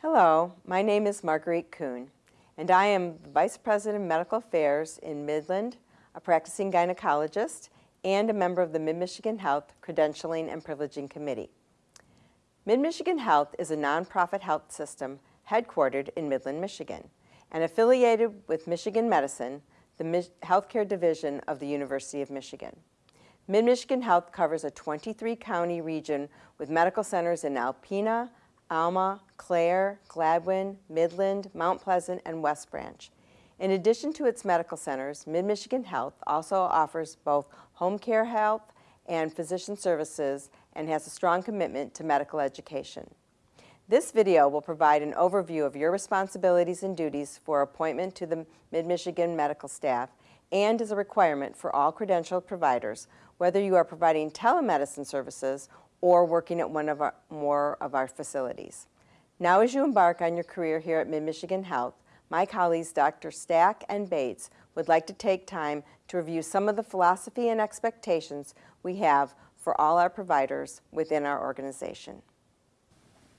Hello, my name is Marguerite Kuhn, and I am Vice President of Medical Affairs in Midland, a practicing gynecologist, and a member of the Mid-Michigan Health Credentialing and Privileging Committee. Mid-Michigan Health is a nonprofit health system headquartered in Midland, Michigan, and affiliated with Michigan Medicine, the healthcare division of the University of Michigan. Mid-Michigan Health covers a 23-county region with medical centers in Alpena, Alma, Clare, Gladwin, Midland, Mount Pleasant, and West Branch. In addition to its medical centers, Mid-Michigan Health also offers both home care health and physician services and has a strong commitment to medical education. This video will provide an overview of your responsibilities and duties for appointment to the Mid-Michigan medical staff and is a requirement for all credentialed providers, whether you are providing telemedicine services or working at one of our, more of our facilities. Now as you embark on your career here at Mid-Michigan Health, my colleagues Dr. Stack and Bates would like to take time to review some of the philosophy and expectations we have for all our providers within our organization.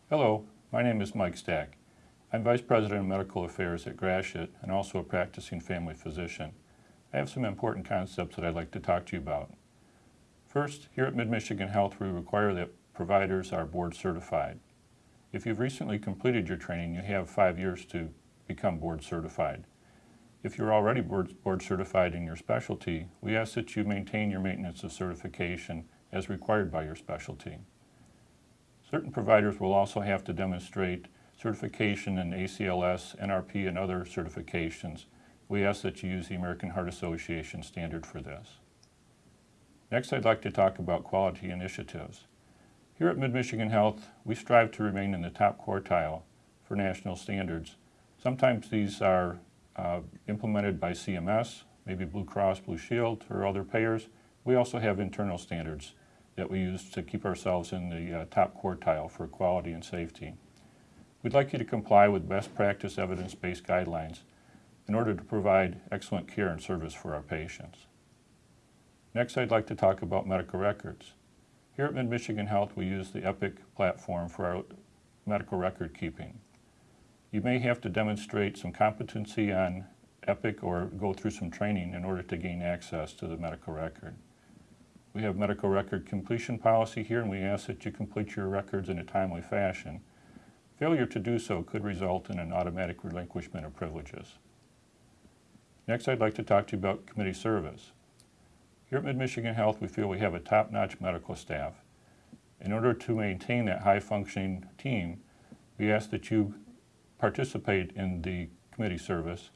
Hello, my name is Mike Stack. I'm Vice President of Medical Affairs at Gratiot and also a practicing family physician. I have some important concepts that I'd like to talk to you about. First, here at Mid-Michigan Health, we require that providers are board certified. If you've recently completed your training, you have five years to become board certified. If you're already board, certified in your specialty, we ask that you maintain your maintenance of certification as required by your specialty. Certain providers will also have to demonstrate certification in ACLS, NRP, and other certifications. We ask that you use the American Heart Association standard for this. Next, I'd like to talk about quality initiatives. Here at Mid-Michigan Health, we strive to remain in the top quartile for national standards Sometimes these are uh, implemented by CMS, maybe Blue Cross Blue Shield or other payers. We also have internal standards that we use to keep ourselves in the uh, top quartile for quality and safety. We'd like you to comply with best practice evidence-based guidelines in order to provide excellent care and service for our patients. Next, I'd like to talk about medical records. Here at Mid-Michigan Health, we use the EPIC platform for our medical record keeping. You may have to demonstrate some competency on EPIC or go through some training in order to gain access to the medical record. We have medical record completion policy here and we ask that you complete your records in a timely fashion. Failure to do so could result in an automatic relinquishment of privileges. Next, I'd like to talk to you about committee service. Here at Mid-Michigan Health, we feel we have a top-notch medical staff. In order to maintain that high-functioning team, we ask that you participate in the committee service,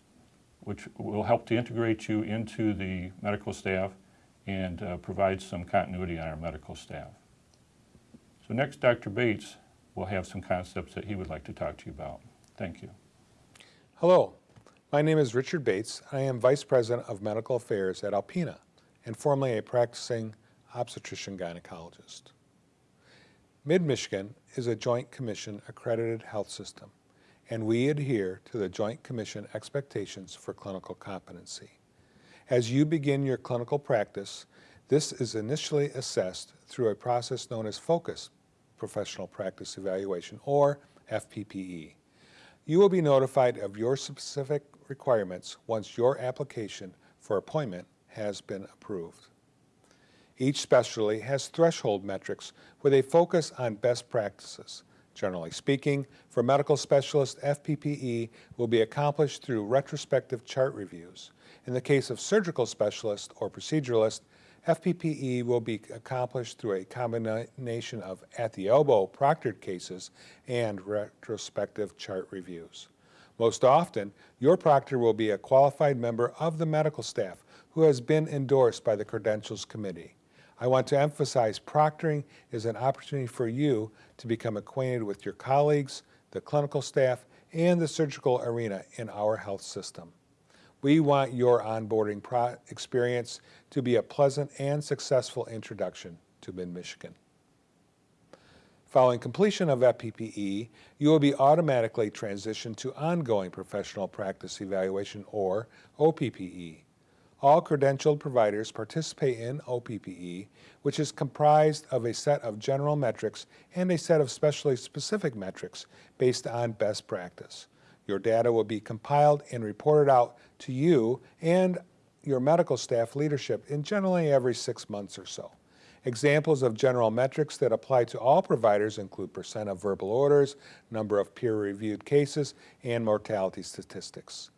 which will help to integrate you into the medical staff and uh, provide some continuity on our medical staff. So next, Dr. Bates will have some concepts that he would like to talk to you about. Thank you. Hello, my name is Richard Bates. I am Vice President of Medical Affairs at Alpena and formerly a practicing obstetrician gynecologist. Mid-Michigan is a Joint Commission accredited health system and we adhere to the Joint Commission expectations for clinical competency. As you begin your clinical practice, this is initially assessed through a process known as Focus Professional Practice Evaluation, or FPPE. You will be notified of your specific requirements once your application for appointment has been approved. Each specialty has threshold metrics with a focus on best practices, Generally speaking, for medical specialists, FPPE will be accomplished through retrospective chart reviews. In the case of surgical specialist or proceduralist, FPPE will be accomplished through a combination of at-the-elbow proctored cases and retrospective chart reviews. Most often, your proctor will be a qualified member of the medical staff who has been endorsed by the Credentials Committee. I want to emphasize proctoring is an opportunity for you to become acquainted with your colleagues, the clinical staff, and the surgical arena in our health system. We want your onboarding experience to be a pleasant and successful introduction to Mid-Michigan. Following completion of FPPE, you will be automatically transitioned to Ongoing Professional Practice Evaluation, or OPPE. All credentialed providers participate in OPPE, which is comprised of a set of general metrics and a set of specially specific metrics based on best practice. Your data will be compiled and reported out to you and your medical staff leadership in generally every six months or so. Examples of general metrics that apply to all providers include percent of verbal orders, number of peer-reviewed cases, and mortality statistics.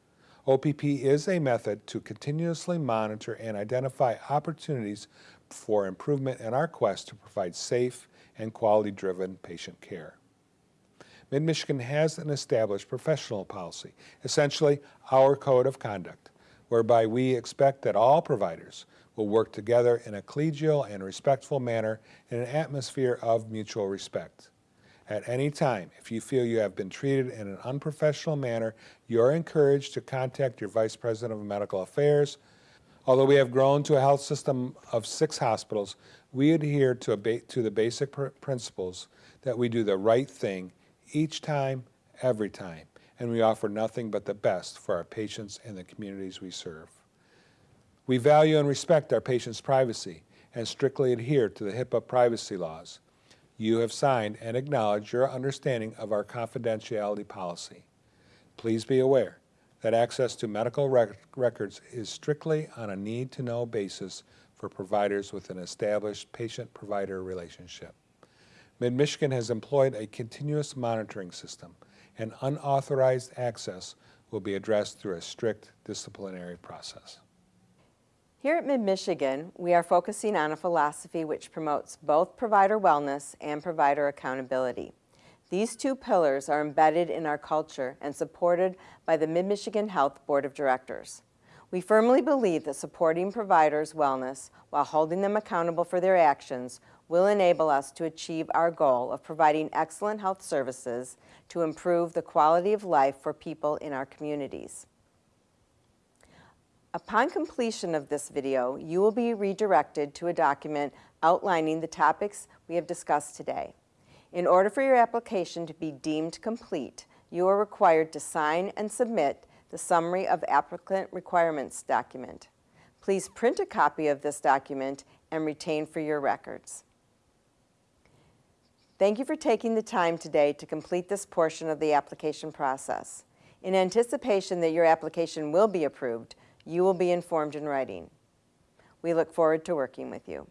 OPP is a method to continuously monitor and identify opportunities for improvement in our quest to provide safe and quality-driven patient care. Mid-Michigan has an established professional policy, essentially our code of conduct, whereby we expect that all providers will work together in a collegial and respectful manner in an atmosphere of mutual respect. At any time, if you feel you have been treated in an unprofessional manner, you are encouraged to contact your Vice President of Medical Affairs. Although we have grown to a health system of six hospitals, we adhere to, to the basic pr principles that we do the right thing each time, every time, and we offer nothing but the best for our patients and the communities we serve. We value and respect our patients' privacy and strictly adhere to the HIPAA privacy laws. You have signed and acknowledged your understanding of our confidentiality policy. Please be aware that access to medical rec records is strictly on a need-to-know basis for providers with an established patient-provider relationship. Mid-Michigan has employed a continuous monitoring system, and unauthorized access will be addressed through a strict disciplinary process. Here at Mid-Michigan, we are focusing on a philosophy which promotes both provider wellness and provider accountability. These two pillars are embedded in our culture and supported by the Mid-Michigan Health Board of Directors. We firmly believe that supporting providers' wellness while holding them accountable for their actions will enable us to achieve our goal of providing excellent health services to improve the quality of life for people in our communities. Upon completion of this video, you will be redirected to a document outlining the topics we have discussed today. In order for your application to be deemed complete, you are required to sign and submit the Summary of Applicant Requirements document. Please print a copy of this document and retain for your records. Thank you for taking the time today to complete this portion of the application process. In anticipation that your application will be approved, you will be informed in writing. We look forward to working with you.